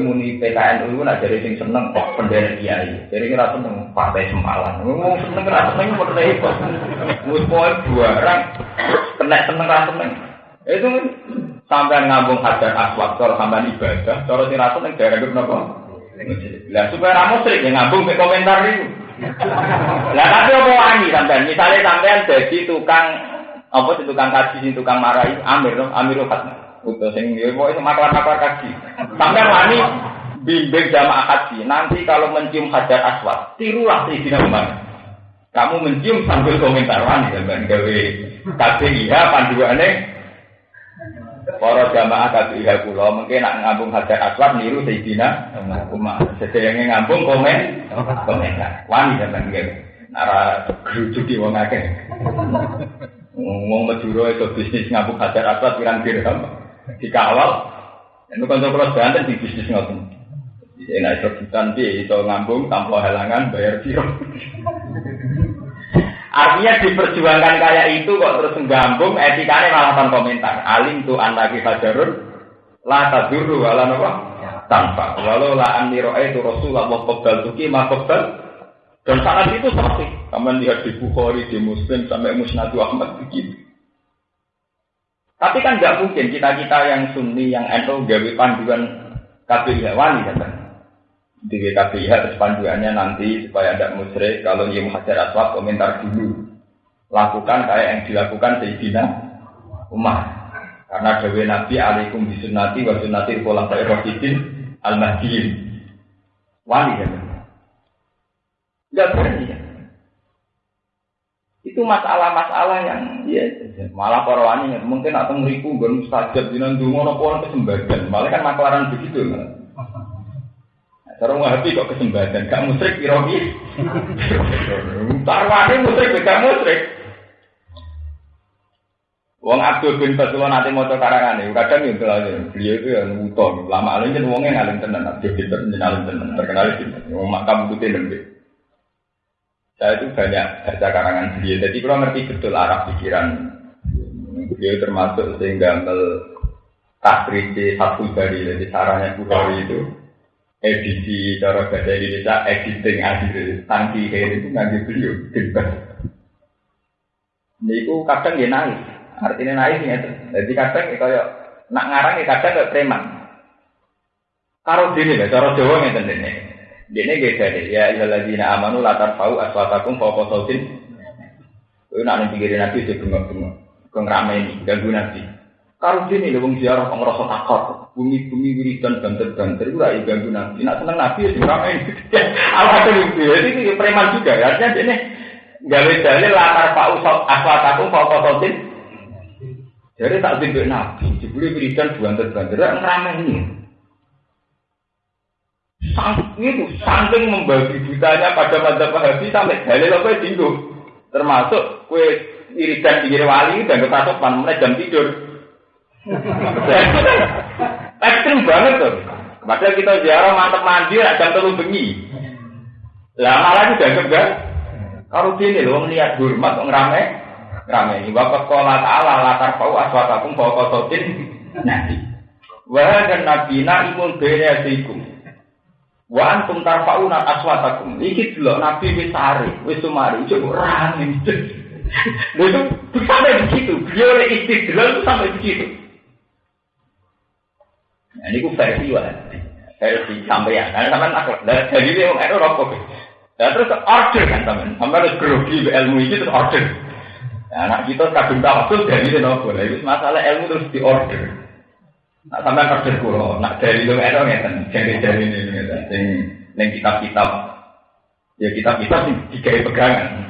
muni PKN itu nak jadi sing seneng kok pendera kiai. Jadi kira seneng partai semalan. Ngomong seneng kira seneng kok repot. Mus poin dua orang kena seneng kira seneng. Itu kan sampai ngambung hajar aswad kalau sampai ibadah. Kalau tidak seneng daerah itu kenapa? Lah supaya ramu sering yang ngambung ke komentar itu. Lah tapi apa wani sampean? Misalnya sampean jadi tukang apa sih tukang kaji, tukang marahi, Amir, Amir Fatma. Utuh sing yo pokoke maklar-maklar kaji. Sampai wani bimbing jamaah haji. Nanti kalau mencium hajar aswad, tirulah Sayyidina Umar. Kamu mencium sambil komentar wani sampean gawe KPIH panduane para jamaah KPIH kula mungkin nak ngambung hajar aswad niru Sayyidina Umar. Sedayane ngambung komen komentar. Wani sampean gawe. Nara gerujuk di wong akeh. Ngomong Madura itu bisnis ngambung hajar aswad pirang dirham dikawal. Itu kan kalau banten di bisnis ngoten. Jadi naik rebutan dia itu ngambung tanpa halangan bayar biro. Artinya diperjuangkan kayak itu kok terus nggambung etikanya malah tanpa komentar. Alim tuh anak kita jarun la tadurru wala napa tanpa. Walau la anni itu Rasulullah qabdal tuki ma qabdal dan saat itu seperti Kamu lihat di Bukhari, di Muslim, sampai Musnadu Ahmad begitu. Tapi kan nggak mungkin kita-kita yang sunni, yang NU gawe panduan KPIH wani kan? Di KPIH terus panduannya nanti supaya ada musyrik kalau ia hajar aswad komentar dulu. Lakukan kayak yang dilakukan Sayyidina Umar. Karena Dewi Nabi alaikum bisunnati wa sunnati pola saya rohidin al mahdiin Wani kan? Nggak berani? Itu masalah-masalah yang ya malah para wani mungkin atau meriku gon mustajab jinan dungo nopo kesembatan. Malah kan maklaran begitu. Nah, cara ngahapi kok kesembatan, gak musrik irogi. Tarwani musrik gak musrik. Wong Abdul bin Basullah nanti mau karangan ini, kadang yang telah beliau itu yang utol, lama alim kan wongnya ngalim tenan, Abdul bin Basullah ngalim tenan, terkenal wong makam putih lebih. Saya itu banyak baca karangan beliau, jadi kalau ngerti betul arah pikiran beliau termasuk sehingga mel takriji satu dari jadi caranya Bukhari itu edisi cara bahasa Indonesia editing akhir tangki kayak itu nggak beliau bebas. Ini itu kadang dia naik, artinya naik ya. Jadi kadang kayak nak ngarang ya kadang kayak preman. Karo dini lah, cara Jawa nggak tentunya. Dene gak jadi ya ilaladzina amanu latar fau aswatakum fauqa sautin. Itu nak pinggir nabi itu bengok-bengok. Ini ganggu nabi. Kalau sini lho wong ziarah kok ngrasa takut. Bumi-bumi wiridan banter-banter itu lagi ganggu nabi. Nak seneng nabi ya ngrameni. Alhasil itu ya ini preman juga. Artinya ini gawe dalil latar fau aswatakum fauqa sautin. Jadi tak timbul nabi. Jebule wiridan banter-banter ini. Sang, itu saking membagi butanya pada mata Wahabi sampai dalil apa tinggu. Termasuk kue iridan pinggir wali dan ketasuk mana jam tidur. Ekstrim banget tuh. Padahal kita ziarah mantep mandi jam terlalu bengi. Lah malah juga enggak. Kalau sini loh melihat hormat ngerame ngerame ini bapak sekolah taala latar pau aswatakum bawa kosotin nanti. Wah dan nabi na imun bere asikum. Wa antum tarfauna aswatakum. Iki delok Nabi wis sare, wis sumari, cuk rame. Lha itu sampai begitu. Beliau oleh istidlal sampai begitu. Nah, ini ku versi wah. Versi sampeyan. Karena sampean tak lah jadi dia orang Eropa kok. Nah, terus order kan sampean. Sampean harus grogi ilmu ini terus order. Nah, anak kita kadung tawasul dari itu nopo. Itu masalah ilmu terus di order. Nah, sampai kerja kulo, nak dari lu itu ngeten, jadi dari ini ngeten, sing neng kitab-kitab, ya kitab-kitab sing dikai pegangan.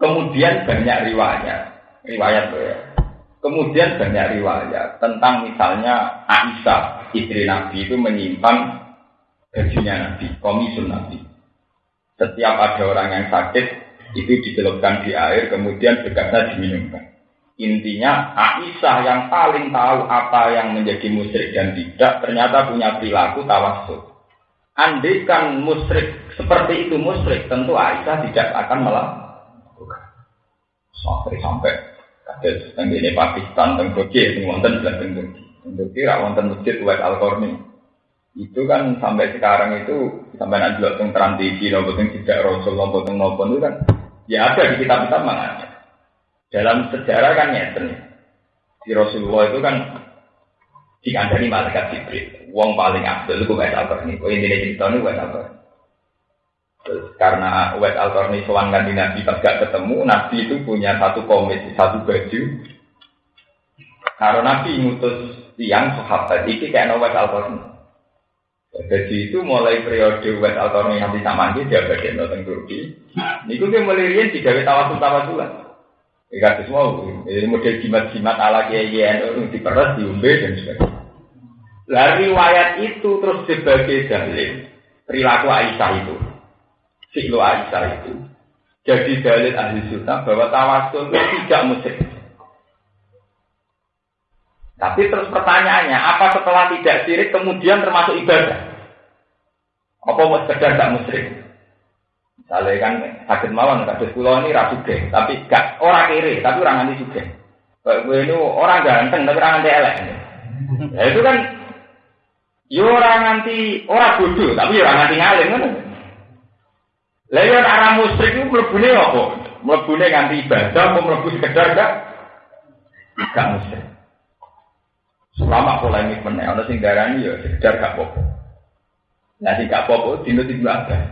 Kemudian banyak riwayat, riwayat ya. Kemudian banyak riwayat tentang misalnya Aisyah, istri Nabi itu menyimpan bajunya Nabi, komisun Nabi. Setiap ada orang yang sakit, itu dicelupkan di air, kemudian bekasnya diminumkan. Intinya Aisyah yang paling tahu apa yang menjadi musyrik dan tidak ternyata punya perilaku tawasul. Andaikan musyrik seperti itu musyrik, tentu Aisyah tidak akan melakukan. Sampai sampai kados teng ini Pakistan teng Turki sing wonten teng Turki. Turki ra wonten masjid Wait Al Qarni. Itu kan sampai sekarang itu sampai nanti tentang tradisi, nopo tidak rasul, nopo nopo itu kan ya ada di kitab-kitab mana. Dalam sejarah kan nyeten. Di Rasulullah itu kan dikandani malaikat Jibril. Wong paling abdul itu Wes Al-Qarni. Oh ini cerita ini Wes Al-Qarni. Terus karena Wes Al-Qarni soal di Nabi pas gak ketemu, Nabi itu punya satu komit, satu baju. Karena Nabi ngutus tiang sahabat, ini kayak Wes Al-Qarni. Jadi itu mulai periode West Altorni nanti sama dia dia bagian Turki. Niku dia mulai rian tiga tawasul tawasulan. Ikat semua, ini model jimat-jimat ala kiai kiai diperes, diumbe dan sebagainya. Lah riwayat itu terus sebagai dalil perilaku Aisyah itu, siklo Aisyah itu. Jadi dalil ahli sunnah bahwa tawasul itu tidak musyrik. Tapi terus pertanyaannya, apa setelah tidak sirik kemudian termasuk ibadah? Apa sekedar tak musyrik? Misalnya kan sakit mawon, kados pulau ini rasu deh, tapi gak orang kiri, tapi orang nanti juga. Gue ini orang ganteng, tapi orang nanti elek. Ya itu kan, yo orang nanti orang bodoh, tapi orang nanti ngalim kan. Lalu arah musyrik itu melebuni apa? Melebuni nganti ibadah, mau melebu sekedar gak? Gak musyrik. Selama polemik meneh, ana sing darani ya sekedar gak apa-apa. Nah, sing gak apa-apa dino Ibnu Abbas.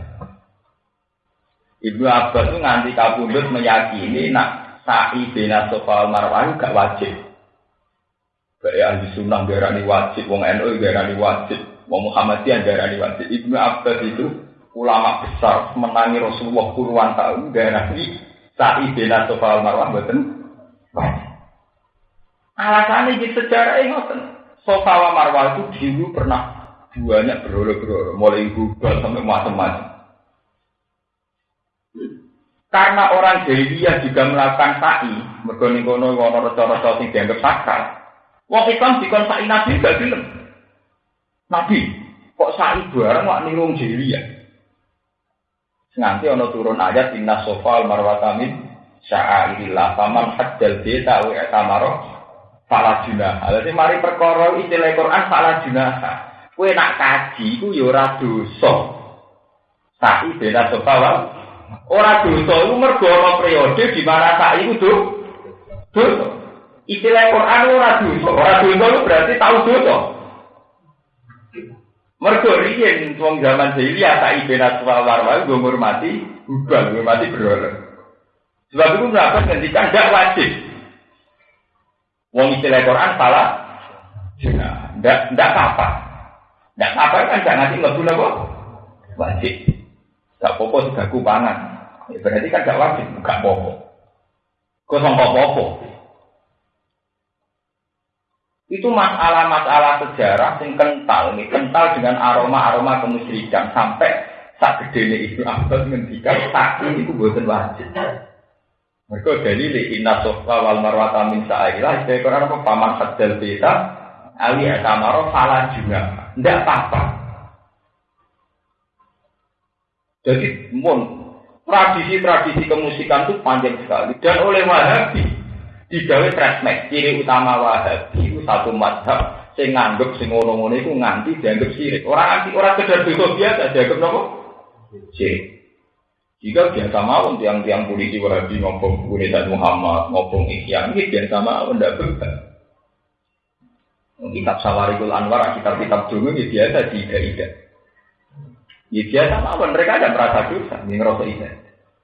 Ibnu Abbas itu nganti kabundut meyakini nak sa'i bina sofa marwah gak wajib. Kayak ahli sunnah darani wajib, wong NU darani wajib, wong Muhammadiyah darani wajib. Ibnu Abbas itu ulama besar menangi Rasulullah puluhan tahun darani sa'i bina sofa marwah betul. Alasannya di sejarah ini Sofa wa Marwah itu dulu pernah banyak berolo-berolo, mulai Google sampai macam-macam. Karena orang jahiliyah juga melakukan sa'i, mergoni kono wono reca-reca sing dianggap sakral. Wong Islam dikon sa'i Nabi gak film. Nabi, kok sa'i bareng wak niru jahiliyah. Nanti ono turun ayat inna sofa al marwatamin sya'airillah paman hajjal beta wa etamaro salah junah. Jadi mari perkara istilah Quran salah junah. Kue nak kaji ku yo ya ora dosa. Sa'i beda sopawal. Ora dosa iku mergo ana periode di mana sa'i ku dosa. Istilah Quran ora dosa. Ora dosa itu berarti tahu dosa. Mergo riyen wong zaman jahiliyah sa'i beda sopawal wae nggo ngurmati hubal, ngurmati berhala. Sebab itu kenapa ngendikan tidak wajib. Wong istilah Quran salah. Ndak ndak apa. Ndak apa kan ndak ngasih mlebu napa? Wajib. Gak popo sudah kubangan. Ya, berarti kan gak wajib, gak popo. Kok sampai popo? Itu masalah-masalah sejarah yang kental, ini kental dengan aroma-aroma kemusyrikan sampai saat gede Ibnu Abbas ngendikan tak ini itu buatan wajib. Mereka dalil inna sofa wal marwata min sa'ilah Saya Quran apa paman hadal beta Ali atamaro salah juga Tidak apa-apa Jadi mun Tradisi-tradisi kemusikan itu panjang sekali. Dan oleh Wahabi Digawe trasmek Ciri utama Wahabi Itu satu madhab Saya nganggep sing ngono-ngono itu nganti dianggap sirik Orang anti orang kedar biasa dianggap nopo? Sirik jika biasa mau tiang-tiang polisi wahabi ngomong dan Muhammad, ngomong Ihya, ini biasa mau tidak berbeda. Kitab Sawarikul Anwar, kitab-kitab dulu ini biasa ida. Ya biasa mau, mereka ada merasa dosa, ini ngerasa ida.